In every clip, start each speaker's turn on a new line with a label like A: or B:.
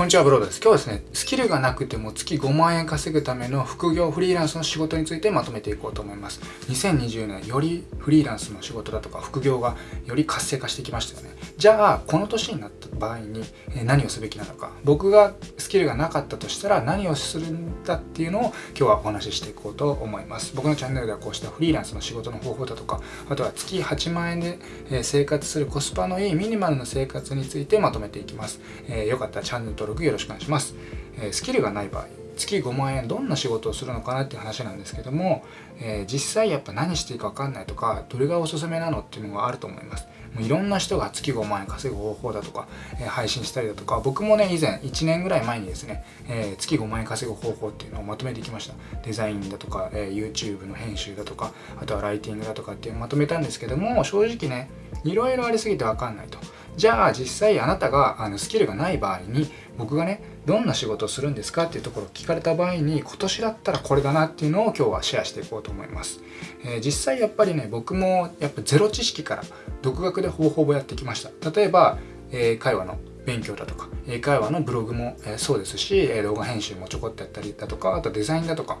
A: こんにちは、ブロードです。今日はですね、スキルがなくても月5万円稼ぐための副業フリーランスの仕事についてまとめていこうと思います。2020年、よりフリーランスの仕事だとか副業がより活性化してきましたよね。じゃあ、この年になった場合に何をすべきなのか。僕がスキルがなかったとしたら何をするんだっていうのを今日はお話ししていこうと思います。僕のチャンネルではこうしたフリーランスの仕事の方法だとか、あとは月8万円で生活するコスパのいいミニマルな生活についてまとめていきます。えー、よかったらチャンネル登録よろしくお願いします。えスキルがない場合月5万円どんな仕事をするのかなっていう話なんですけども、えー、実際やっぱ何していいか分かんないとかどれがおすすめなのっていうのがあると思います。もういろんな人が月5万円稼ぐ方法だとか、えー、配信したりだとか僕もね以前1年ぐらい前にですね、えー、月5万円稼ぐ方法っていうのをまとめてきました。デザインだとか、え YouTube の編集だとかあとはライティングだとかっていうのをまとめたんですけども正直ねいろいろありすぎて分かんないと。じゃあ実際あなたがあのスキルがない場合に僕がねどんな仕事をするんですかっていうところを聞かれた場合に今年だったらこれだなっていうのを今日はシェアしていこうと思います、えー、実際やっぱりね僕もやっぱゼロ知識から独学で方法をやってきました。例えば英会話の勉強だとか英会話のブログも、えそうですしえ動画編集もちょこっとやったりだとかあとデザインだとか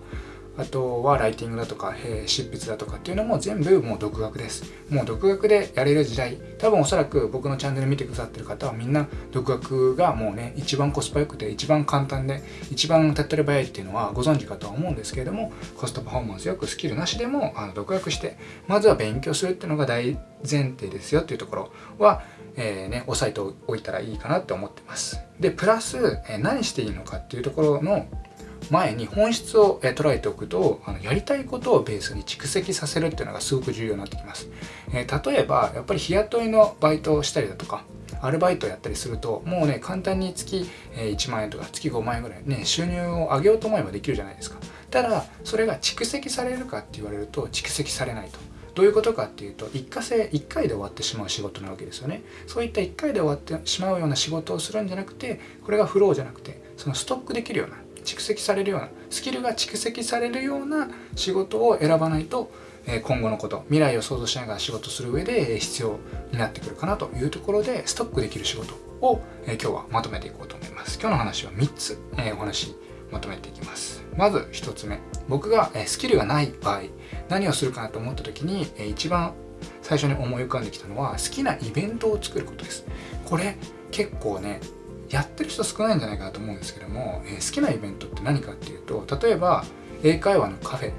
A: あとはライティングだとか、えー、執筆だとかっていうのも全部もう独学です。もう独学でやれる時代、多分おそらく僕のチャンネル見てくださってる方はみんな独学がもうね、一番コスパ良くて一番簡単で一番手っ取り早いっていうのはご存知かとは思うんですけれども、コストパフォーマンスよくスキルなしでもあの独学して、まずは勉強するっていうのが大前提ですよっていうところは、えー、ね、押さえておいたらいいかなって思ってます。で、プラス、えー、何していいのかっていうところの前に本質を捉えておくとあのやりたいことをベースに蓄積させるっていうのがすごく重要になってきます、えー、例えばやっぱり日雇いのバイトをしたりだとかアルバイトをやったりするともうね簡単に月1万円とか月5万円ぐらいね収入を上げようと思えばできるじゃないですか。ただそれが蓄積されるかって言われると蓄積されないと。どういうことかっていうと一過性1回で終わってしまう仕事なわけですよね。そういった1回で終わってしまうような仕事をするんじゃなくてこれがフローじゃなくてそのストックできるような蓄積されるようなスキルが蓄積されるような仕事を選ばないと今後のこと未来を想像しながら仕事する上で必要になってくるかなというところでストックできる仕事を今日はまとめていこうと思います。今日の話は3つお話まとめていきます。まず1つ目僕がスキルがない場合何をするかなと思った時に一番最初に思い浮かんできたのは好きなイベントを作ることです。これ結構ねやってる人少ないんじゃないかなと思うんですけども、えー、好きなイベントって何かっていうと例えば英会話のカフェ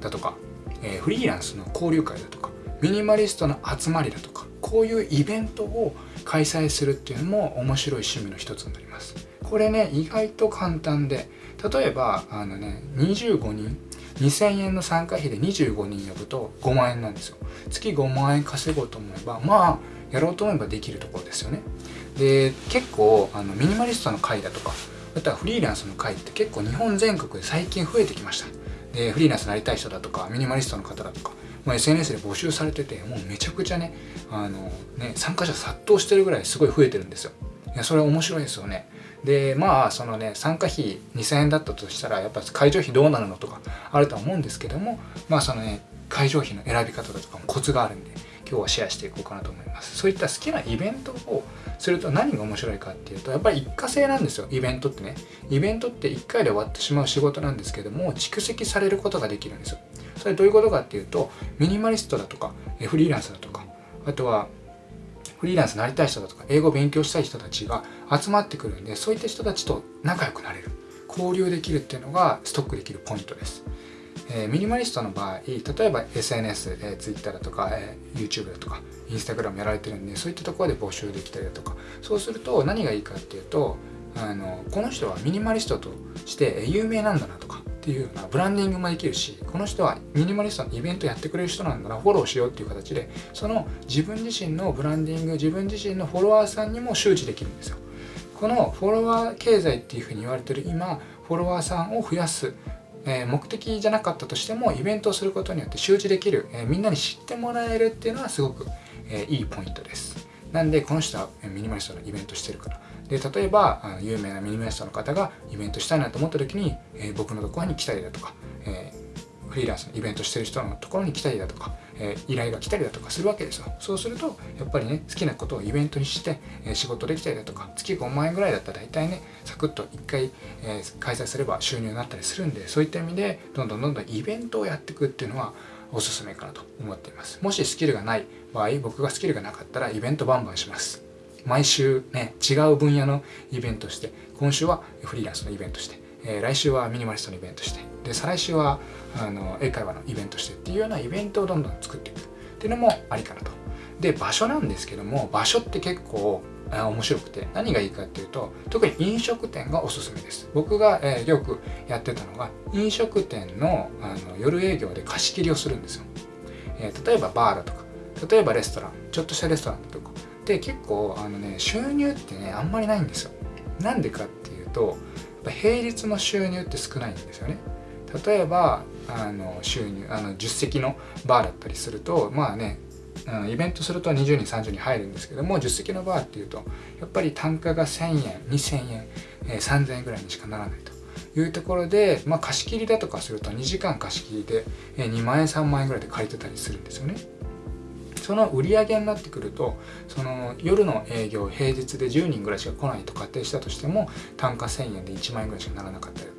A: だとか、えー、フリーランスの交流会だとかミニマリストの集まりだとかこういうイベントを開催するっていうのも面白い趣味の一つになります。これね意外と簡単で例えばあのね25人2000円の参加費で25人呼ぶと5万円なんですよ。月5万円稼ごうと思えばまあやろうと思えばできるところですよね。で結構あのミニマリストの会だとかあとはフリーランスの会って結構日本全国で最近増えてきました。でフリーランスになりたい人だとかミニマリストの方だとかもう SNS で募集されててもうめちゃくちゃねあのね参加者殺到してるぐらいすごい増えてるんですよ。いやそれ面白いですよね。でまあそのね参加費2000円だったとしたらやっぱ会場費どうなるのとかあると思うんですけどもまあそのね会場費の選び方だとかもコツがあるんで今日はシェアしていこうかなと思います。そういった好きなイベントをすると何が面白いかっていうとやっぱり一過性なんですよイベントってね。イベントって1回で終わってしまう仕事なんですけども蓄積されることができるんですよ。それどういうことかっていうとミニマリストだとかフリーランスだとかあとはフリーランスになりたい人だとか英語を勉強したい人たちが集まってくるんでそういった人たちと仲良くなれる交流できるっていうのがストックできるポイントです。えー、ミニマリストの場合例えば sns え twitter だとか、えー、YouTube だとか Instagram やられてるんでそういったところで募集できたりだとか。そうすると何がいいかっていうとあのこの人はミニマリストとして有名なんだなとかっていうようなブランディングもできるしこの人はミニマリストのイベントやってくれる人なんだなフォローしようっていう形でその自分自身のブランディング自分自身のフォロワーさんにも周知できるんですよ。このフォロワー経済っていうふうに言われてる今フォロワーさんを増やすえ目的じゃなかったとしてもイベントをすることによって周知できる、えみんなに知ってもらえるっていうのはすごく、えいいポイントです。なんでこの人はミニマリストのイベントしてるから。で例えば有名なミニマリストの方がイベントしたいなと思った時に、え僕のところに来たりだとか、フリーランスのイベントしてる人のところに来たりだとか、えー、依頼が来たりだとかするわけですよ。そうするとやっぱりね好きなことをイベントにして、えー、仕事できたりだとか月5万円ぐらいだったら大体ねサクッと1回、えー、開催すれば収入になったりするんでそういった意味でどんどんどんどんイベントをやっていくっていうのはおすすめかなと思っています。もしスキルがない場合僕がスキルがなかったらイベントバンバンします。毎週ね違う分野のイベントして今週はフリーランスのイベントして、え、来週はミニマリストのイベントしてで再来週はあの英会話のイベントしてっていうようなイベントをどんどん作っていく。っていうのもありかなと。で場所なんですけども場所って結構面白くて。何がいいかっていうと特に飲食店がおすすめです。僕が、えー、よくやってたのが飲食店のあの夜営業で貸し切りをするんですよ、えー、例えばバーだとか例えばレストランちょっとしたレストランとか。で結構あのね収入ってねあんまりないんですよ。なんでかっていうと平日の収入って少ないんですよね。例えばあの収入あの10席のバーだったりするとまあね、イベントすると20人30人入るんですけども10席のバーっていうとやっぱり単価が1000円2000円、えー、3000円ぐらいにしかならないというところで、まあ、貸し切りだとかすると2時間貸し切りで、えー、2万円3万円ぐらいで借りてたりするんですよね。その売り上げになってくるとその夜の営業平日で10人ぐらいしか来ないと仮定したとしても単価1000円で1万円ぐらいしかならなかったり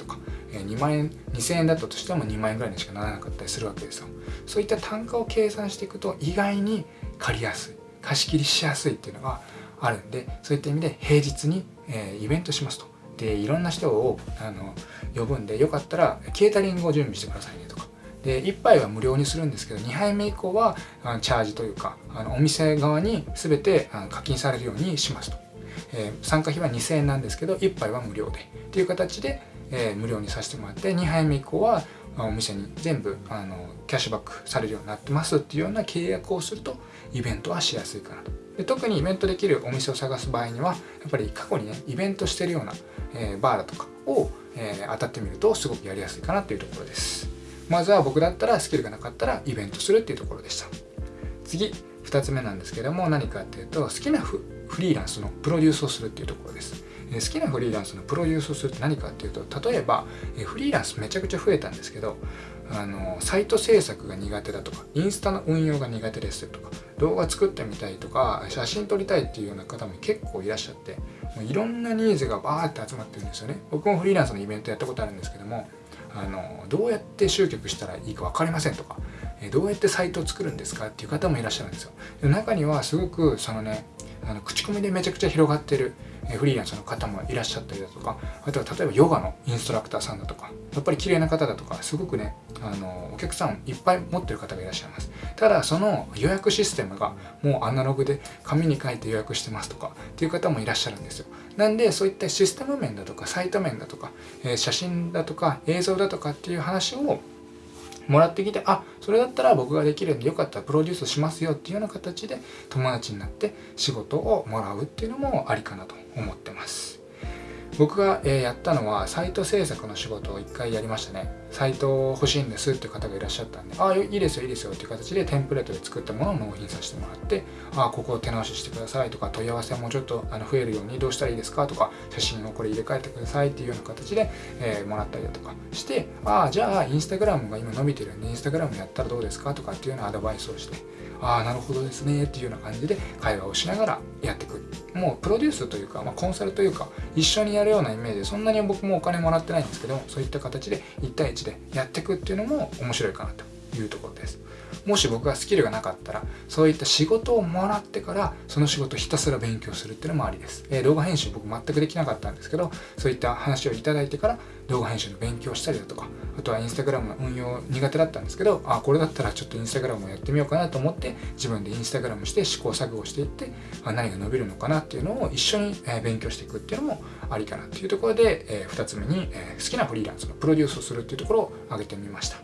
A: 2万円2000円だったとしても2万円ぐらいにしかならなかったりするわけですよ。そういった単価を計算していくと意外に借りやすい。貸し切りしやすいっていうのがあるんでそういった意味で平日に、えイベントしますと。でいろんな人をあの呼ぶんでよかったらケータリングを準備してくださいねとか。で1杯は無料にするんですけど2杯目以降はあのチャージというかあのお店側に全てあの課金されるようにしますと、えー、参加費は2000円なんですけど1杯は無料で。っていう形でえー、無料にさせてもらって2杯目以降はお店に全部あのキャッシュバックされるようになってますっていうような契約をするとイベントはしやすいかなと。で特にイベントできるお店を探す場合にはやっぱり過去にねイベントしてるような、えー、バーだとかを、えー、当たってみるとすごくやりやすいかなっていうところです。まずは僕だったらスキルがなかったらイベントするっていうところでした。次2つ目なんですけども何かっていうと好きなフリーランスのプロデュースをするっていうところです。好きなフリーランスのプロデュースをするって何かっていうと例えばフリーランスめちゃくちゃ増えたんですけどあのサイト制作が苦手だとかインスタの運用が苦手ですとか動画作ってみたいとか写真撮りたいっていうような方も結構いらっしゃってもういろんなニーズがバーって集まってるんですよね。僕もフリーランスのイベントやったことあるんですけどもあのどうやって集客したらいいか分かりませんとかどうやってサイトを作るんですかっていう方もいらっしゃるんですよ。中にはすごくそのねあの口コミでめちゃくちゃ広がってるフリーランスの方もいらっしゃったりだとかあとは例えばヨガのインストラクターさんだとかやっぱり綺麗な方だとかすごくねあのお客さんいっぱい持ってる方がいらっしゃいます。ただその予約システムがもうアナログで紙に書いて予約してますとかっていう方もいらっしゃるんですよ。なんでそういったシステム面だとかサイト面だとか、え写真だとか映像だとかっていう話をもらってきてあそれだったら僕ができるんでよかったらプロデュースしますよっていうような形で友達になって仕事をもらうっていうのもありかなと思ってます。僕が、えやったのはサイト制作の仕事を1回やりましたね。サイト欲しいんですっていう方がいらっしゃったんでああいいですよいいですよっていう形でテンプレートで作ったものを納品させてもらってああここを手直ししてくださいとか問い合わせもちょっとあの増えるようにどうしたらいいですかとか写真をこれ入れ替えてくださいっていうような形で、えー、もらったりだとかしてああじゃあインスタグラムが今伸びてるんでインスタグラムやったらどうですかとかっていうようなアドバイスをしてああなるほどですねっていうような感じで会話をしながらやっていく。もうプロデュースというか、まあ、コンサルというか一緒にやるようなイメージでそんなに僕もお金もらってないんですけどもそういった形で1対1でやっていくっていうのも面白いかなというところです。もし僕がスキルがなかったらそういった仕事をもらってからその仕事ひたすら勉強するっていうのもありです、えー、動画編集僕全くできなかったんですけどそういった話をいただいてから動画編集の勉強したりだとかあとはインスタグラムの運用苦手だったんですけどあこれだったらちょっとインスタグラムをやってみようかなと思って自分でインスタグラムして試行錯誤していってあ何が伸びるのかなっていうのを一緒に、勉強していくっていうのもありかなっていうところで、え、2つ目に、え、好きなフリーランスのプロデュースをするっていうところを挙げてみました。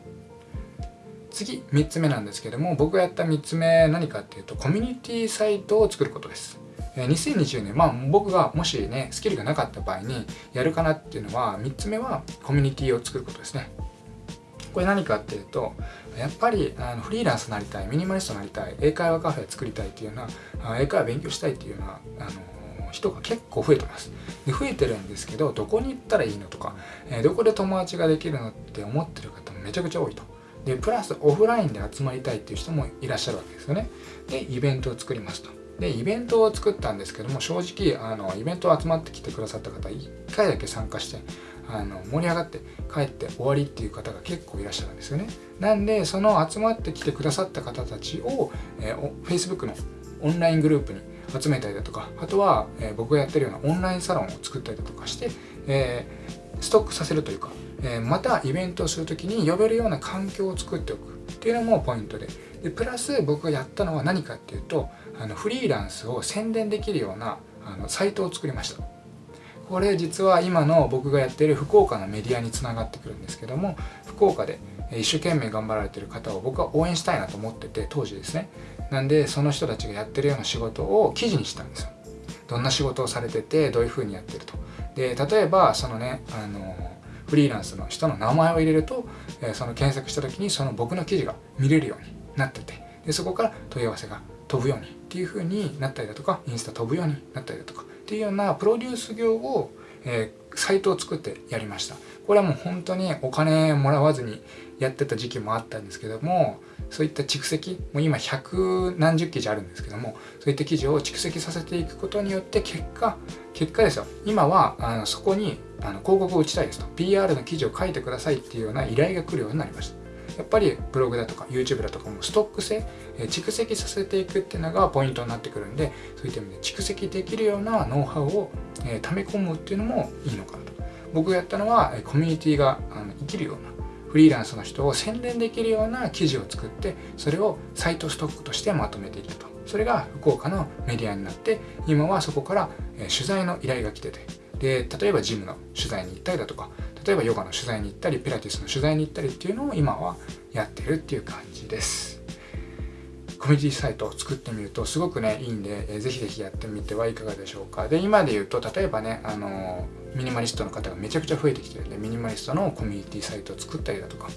A: 次3つ目なんですけども僕がやった3つ目何かっていうとコミュニティサイトを作ることです。2020年まあ僕がもしねスキルがなかった場合にやるかなっていうのは3つ目はコミュニティを作ることですね。これ何かっていうとやっぱりあのフリーランスになりたいミニマリストになりたい英会話カフェ作りたいっていうような英会話勉強したいっていうようなあの人が結構増えてます。で増えてるんですけどどこに行ったらいいのとか、えどこで友達ができるのって思ってる方もめちゃくちゃ多いと。でプラスオフラインで集まりたいっていう人もいらっしゃるわけですよね。でイベントを作りますと。でイベントを作ったんですけども正直あのイベント集まってきてくださった方1回だけ参加してあの盛り上がって帰って終わりっていう方が結構いらっしゃるんですよね。なんでその集まってきてくださった方たちを、えー、Facebook のオンライングループに集めたりだとかあとは、えー、僕がやってるようなオンラインサロンを作ったりだとかして、えー、ストックさせるというか、えまたイベントをする時に呼べるような環境を作っておくっていうのもポイントで。でプラス僕がやったのは何かっていうとあのフリーランスを宣伝できるようなあのサイトを作りました。これ実は今の僕がやってる福岡のメディアにつながってくるんですけども福岡で一生懸命頑張られてる方を僕は応援したいなと思ってて当時ですね。なんでその人たちがやってるような仕事を記事にしたんですよ。どんな仕事をされててどういうふうにやってると。で例えばそのねあのフリーランスの人の名前を入れると、えその検索した時にその僕の記事が見れるようになっててでそこから問い合わせが飛ぶようにっていう風になったりだとかインスタ飛ぶようになったりだとかっていうようなプロデュース業を、えー、サイトを作ってやりました。これはもう本当にお金もらわずにやってた時期もあったんですけどもそういった蓄積もう今百何十記事あるんですけどもそういった記事を蓄積させていくことによって結果結果ですよ。今はあのそこにあの広告を打ちたいですと。PR の記事を書いてくださいっていうような依頼が来るようになりました。やっぱりブログだとか YouTube だとかもストック性、え蓄積させていくっていうのがポイントになってくるんでそういった意味で蓄積できるようなノウハウを、え溜め込むっていうのもいいのかなと。僕がやったのはコミュニティがあの生きるようなフリーランスの人を宣伝できるような記事を作ってそれをサイトストックとしてまとめていると。それが福岡のメディアになって今はそこから取材の依頼が来ててで例えばジムの取材に行ったりだとか例えばヨガの取材に行ったりピラティスの取材に行ったりっていうのを今はやってるっていう感じです。コミュニティサイトを作ってみるとすごくねいいんで、えー、ぜひぜひやってみてはいかがでしょうか。で今で言うと例えばねあのミニマリストの方がめちゃくちゃ増えてきてるんでミニマリストのコミュニティサイトを作ったりだとか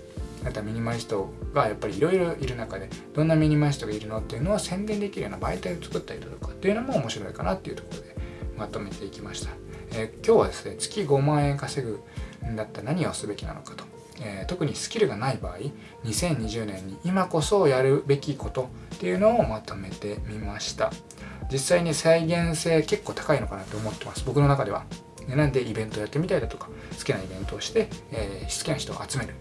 A: あとはミニマリストがやっぱりいろいろいる中でどんなミニマリストがいるのっていうのを宣伝できるような媒体を作ったりだとかっていうのも面白いかなっていうところでまとめていきました、えー、今日はですね月5万円稼ぐんだったら何をすべきなのかと、えー、特にスキルがない場合2020年に今こそやるべきことっていうのをまとめてみました。実際に再現性結構高いのかなと思ってます。僕の中では。なんでイベントやってみたいだとか好きなイベントをして、えー、好きな人を集める。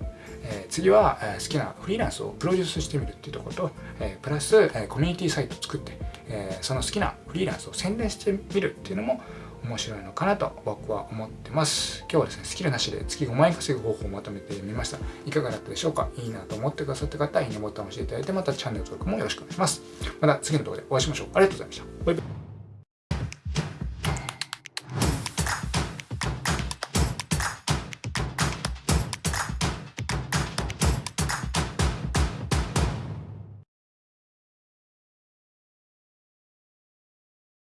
A: えー、次は、え、好きなフリーランスをプロデュースしてみるっていうところと、え、プラス、え、コミュニティサイトを作って、え、その好きなフリーランスを宣伝してみるっていうのも面白いのかなと僕は思ってます。今日はですねスキルなしで月5万円稼ぐ方法をまとめてみました。いかがだったでしょうか？いいなと思ってくださった方いいねボタンを押していただいてまたチャンネル登録もよろしくお願いします。また次の動画でお会いしましょう。ありがとうございました。バイバイ。